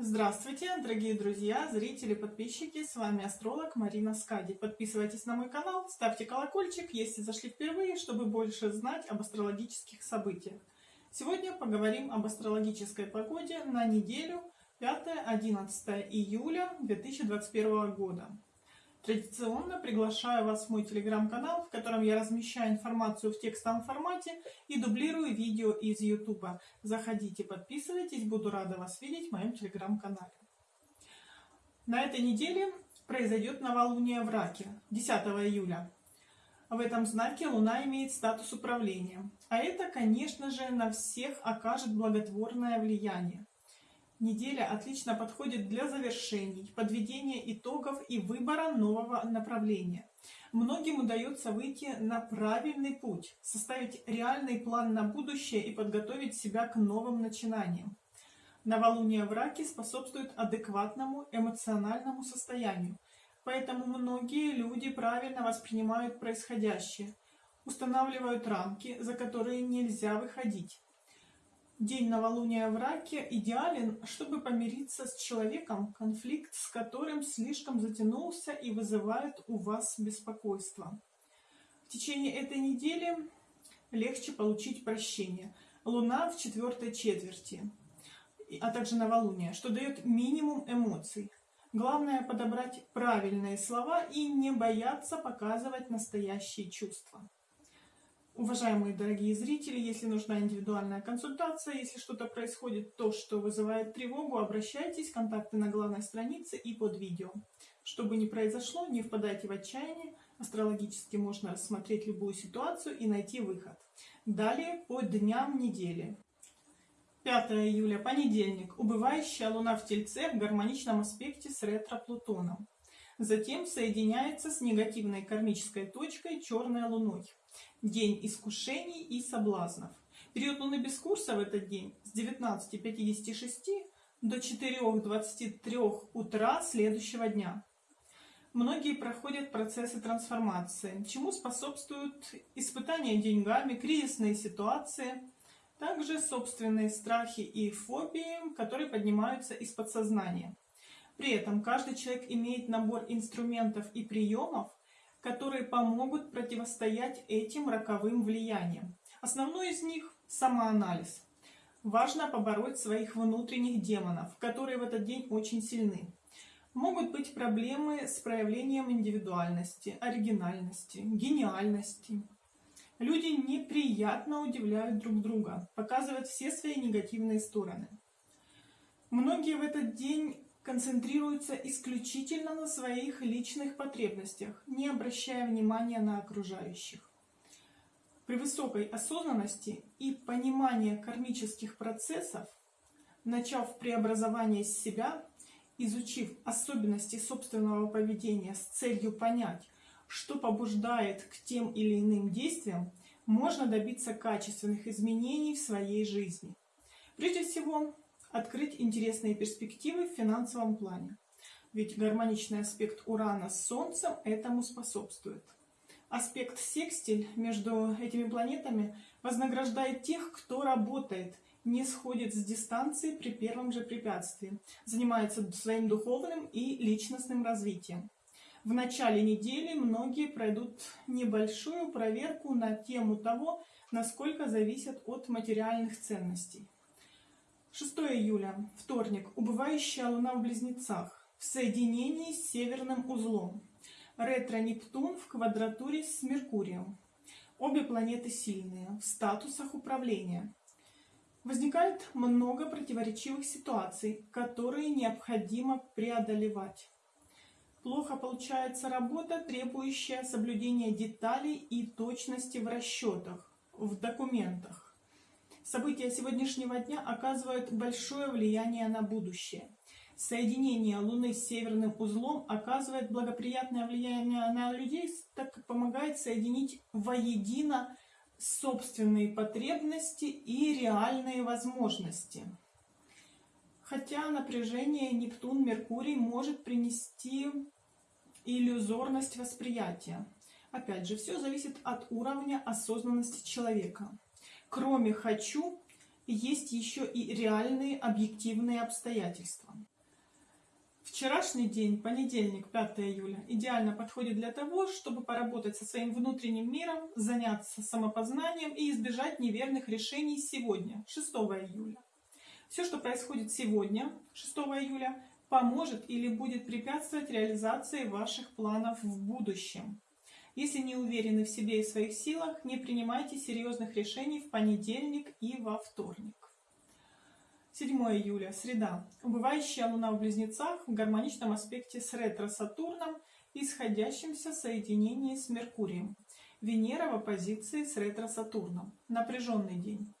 Здравствуйте, дорогие друзья, зрители, подписчики, с вами астролог Марина Скади. Подписывайтесь на мой канал, ставьте колокольчик, если зашли впервые, чтобы больше знать об астрологических событиях. Сегодня поговорим об астрологической погоде на неделю 5-11 июля 2021 года. Традиционно приглашаю вас в мой телеграм-канал, в котором я размещаю информацию в текстовом формате и дублирую видео из YouTube. Заходите, подписывайтесь, буду рада вас видеть в моем телеграм-канале. На этой неделе произойдет новолуние в Раке 10 июля. В этом знаке Луна имеет статус управления. А это, конечно же, на всех окажет благотворное влияние. Неделя отлично подходит для завершений, подведения итогов и выбора нового направления. Многим удается выйти на правильный путь, составить реальный план на будущее и подготовить себя к новым начинаниям. Новолуние в раке способствует адекватному эмоциональному состоянию, поэтому многие люди правильно воспринимают происходящее, устанавливают рамки, за которые нельзя выходить День новолуния в раке идеален, чтобы помириться с человеком, конфликт с которым слишком затянулся и вызывает у вас беспокойство. В течение этой недели легче получить прощение. Луна в четвертой четверти, а также новолуние, что дает минимум эмоций. Главное подобрать правильные слова и не бояться показывать настоящие чувства. Уважаемые дорогие зрители, если нужна индивидуальная консультация, если что-то происходит, то, что вызывает тревогу, обращайтесь, контакты на главной странице и под видео. Что бы ни произошло, не впадайте в отчаяние, астрологически можно рассмотреть любую ситуацию и найти выход. Далее по дням недели. 5 июля, понедельник, убывающая Луна в Тельце в гармоничном аспекте с ретро-Плутоном. Затем соединяется с негативной кармической точкой черной Луной. День искушений и соблазнов. Период Луны без курса в этот день с 19.56 до 4.23 утра следующего дня. Многие проходят процессы трансформации, чему способствуют испытания деньгами, кризисные ситуации, также собственные страхи и фобии, которые поднимаются из подсознания. При этом каждый человек имеет набор инструментов и приемов, которые помогут противостоять этим роковым влияниям. Основной из них – самоанализ. Важно побороть своих внутренних демонов, которые в этот день очень сильны. Могут быть проблемы с проявлением индивидуальности, оригинальности, гениальности. Люди неприятно удивляют друг друга, показывают все свои негативные стороны. Многие в этот день концентрируются исключительно на своих личных потребностях, не обращая внимания на окружающих. При высокой осознанности и понимании кармических процессов, начав преобразование себя, изучив особенности собственного поведения с целью понять, что побуждает к тем или иным действиям, можно добиться качественных изменений в своей жизни. Прежде всего, открыть интересные перспективы в финансовом плане. Ведь гармоничный аспект Урана с Солнцем этому способствует. Аспект секстиль между этими планетами вознаграждает тех, кто работает, не сходит с дистанции при первом же препятствии, занимается своим духовным и личностным развитием. В начале недели многие пройдут небольшую проверку на тему того, насколько зависят от материальных ценностей. 6 июля, вторник, убывающая Луна в Близнецах в соединении с северным узлом. Ретро-Нептун в квадратуре с Меркурием. Обе планеты сильные, в статусах управления. Возникает много противоречивых ситуаций, которые необходимо преодолевать. Плохо получается работа, требующая соблюдения деталей и точности в расчетах, в документах. События сегодняшнего дня оказывают большое влияние на будущее. Соединение Луны с северным узлом оказывает благоприятное влияние на людей, так как помогает соединить воедино собственные потребности и реальные возможности. Хотя напряжение Нептун-Меркурий может принести иллюзорность восприятия. Опять же, все зависит от уровня осознанности человека. Кроме «хочу» есть еще и реальные объективные обстоятельства. Вчерашний день, понедельник, 5 июля, идеально подходит для того, чтобы поработать со своим внутренним миром, заняться самопознанием и избежать неверных решений сегодня, 6 июля. Все, что происходит сегодня, 6 июля, поможет или будет препятствовать реализации ваших планов в будущем. Если не уверены в себе и своих силах, не принимайте серьезных решений в понедельник и во вторник. 7 июля, среда. Убывающая Луна в Близнецах в гармоничном аспекте с ретро-Сатурном и сходящимся соединении с Меркурием. Венера в оппозиции с ретро-Сатурном. Напряженный день.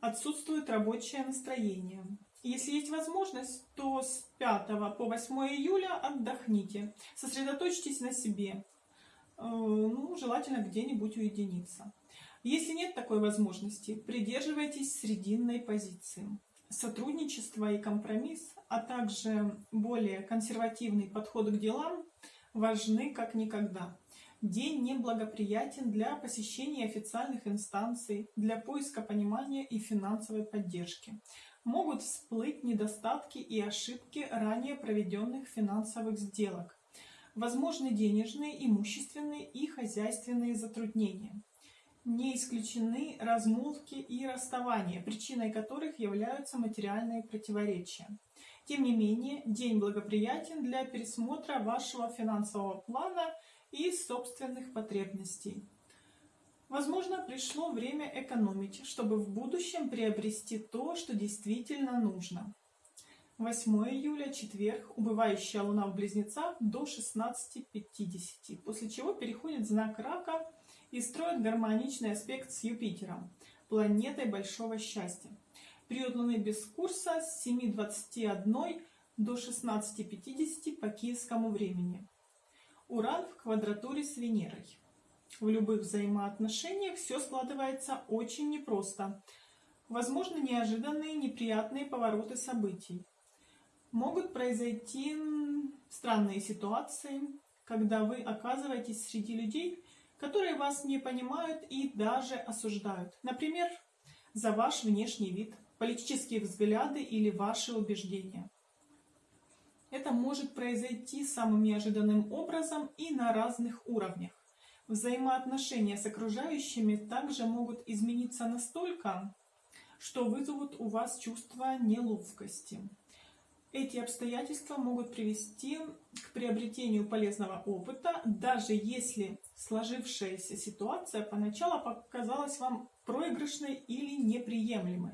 Отсутствует рабочее настроение. Если есть возможность, то с 5 по 8 июля отдохните. Сосредоточьтесь на себе. Э, ну, желательно где-нибудь уединиться. Если нет такой возможности, придерживайтесь срединной позиции сотрудничество и компромисс, а также более консервативный подход к делам важны как никогда. День неблагоприятен для посещения официальных инстанций, для поиска понимания и финансовой поддержки. Могут всплыть недостатки и ошибки ранее проведенных финансовых сделок. Возможны денежные, имущественные и хозяйственные затруднения не исключены размолвки и расставания, причиной которых являются материальные противоречия. Тем не менее, день благоприятен для пересмотра вашего финансового плана и собственных потребностей. Возможно, пришло время экономить, чтобы в будущем приобрести то, что действительно нужно. 8 июля, четверг, убывающая луна в близнецах до 16.50, после чего переходит знак рака – и строит гармоничный аспект с Юпитером, планетой большого счастья. Период Луны без курса с 7.21 до 16.50 по киевскому времени. Уран в квадратуре с Венерой. В любых взаимоотношениях все складывается очень непросто. Возможно, неожиданные неприятные повороты событий. Могут произойти странные ситуации, когда вы оказываетесь среди людей, которые вас не понимают и даже осуждают. Например, за ваш внешний вид, политические взгляды или ваши убеждения. Это может произойти самым неожиданным образом и на разных уровнях. Взаимоотношения с окружающими также могут измениться настолько, что вызовут у вас чувство неловкости. Эти обстоятельства могут привести к приобретению полезного опыта, даже если сложившаяся ситуация поначалу показалась вам проигрышной или неприемлемой.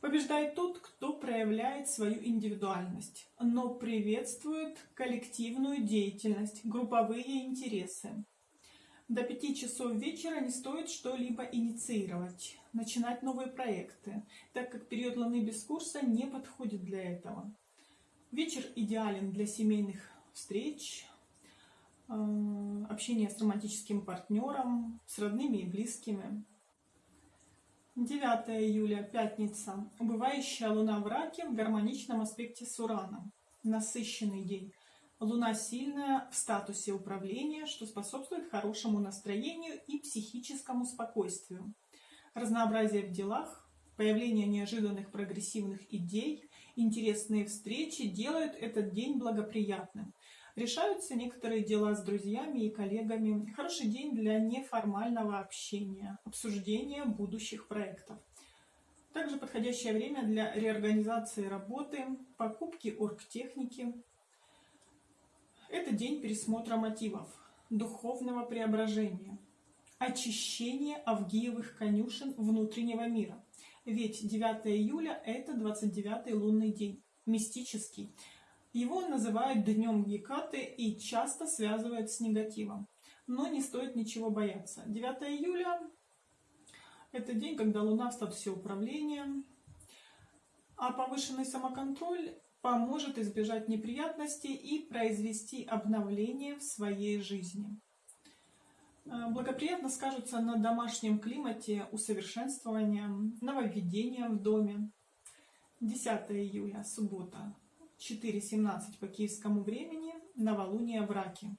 Побеждает тот, кто проявляет свою индивидуальность, но приветствует коллективную деятельность, групповые интересы. До пяти часов вечера не стоит что-либо инициировать, начинать новые проекты, так как период Луны без курса не подходит для этого. Вечер идеален для семейных встреч, э, общения с романтическим партнером, с родными и близкими. 9 июля, пятница. Убывающая Луна в Раке в гармоничном аспекте с Ураном. Насыщенный день. Луна сильная в статусе управления, что способствует хорошему настроению и психическому спокойствию. Разнообразие в делах, появление неожиданных прогрессивных идей, интересные встречи делают этот день благоприятным. Решаются некоторые дела с друзьями и коллегами. Хороший день для неформального общения, обсуждения будущих проектов. Также подходящее время для реорганизации работы, покупки оргтехники, это день пересмотра мотивов, духовного преображения, очищения Авгиевых конюшен внутреннего мира. Ведь 9 июля – это 29-й лунный день, мистический. Его называют днем Гекаты и часто связывают с негативом. Но не стоит ничего бояться. 9 июля – это день, когда Луна в статусе управления, а повышенный самоконтроль поможет избежать неприятностей и произвести обновление в своей жизни. Э, благоприятно скажутся на домашнем климате усовершенствования, нововведения в доме. 10 июля, суббота, 4.17 по киевскому времени, новолуние в Раке.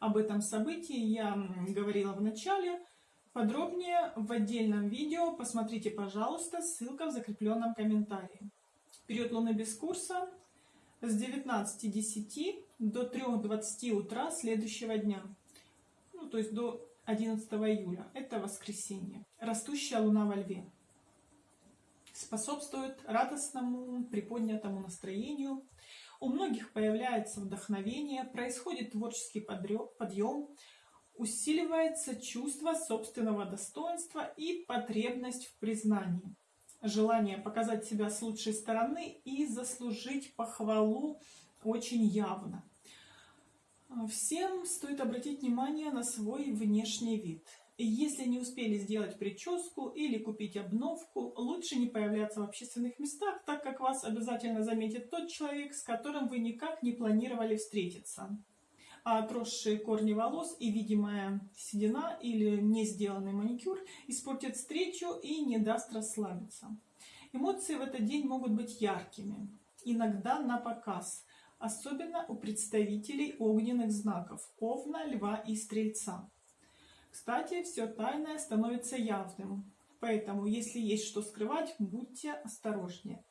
Об этом событии я говорила в начале. Подробнее в отдельном видео посмотрите, пожалуйста, ссылка в закрепленном комментарии. Период Луны без курса с 19.10 до 3.20 утра следующего дня. Ну, то есть до 11 июля. Это воскресенье. Растущая луна во льве. Способствует радостному, приподнятому настроению. У многих появляется вдохновение, происходит творческий подъем, усиливается чувство собственного достоинства и потребность в признании. Желание показать себя с лучшей стороны и заслужить похвалу очень явно. Всем стоит обратить внимание на свой внешний вид. Если не успели сделать прическу или купить обновку, лучше не появляться в общественных местах, так как вас обязательно заметит тот человек, с которым вы никак не планировали встретиться. А отросшие корни волос и видимая седина или не сделанный маникюр испортят встречу и не даст расслабиться. Эмоции в этот день могут быть яркими, иногда на показ – особенно у представителей огненных знаков – Овна, Льва и Стрельца. Кстати, все тайное становится явным, поэтому, если есть что скрывать, будьте осторожнее.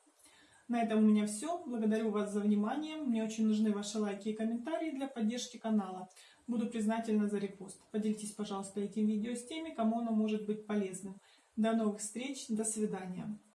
На этом у меня все. Благодарю вас за внимание. Мне очень нужны ваши лайки и комментарии для поддержки канала. Буду признательна за репост. Поделитесь, пожалуйста, этим видео с теми, кому оно может быть полезным. До новых встреч. До свидания.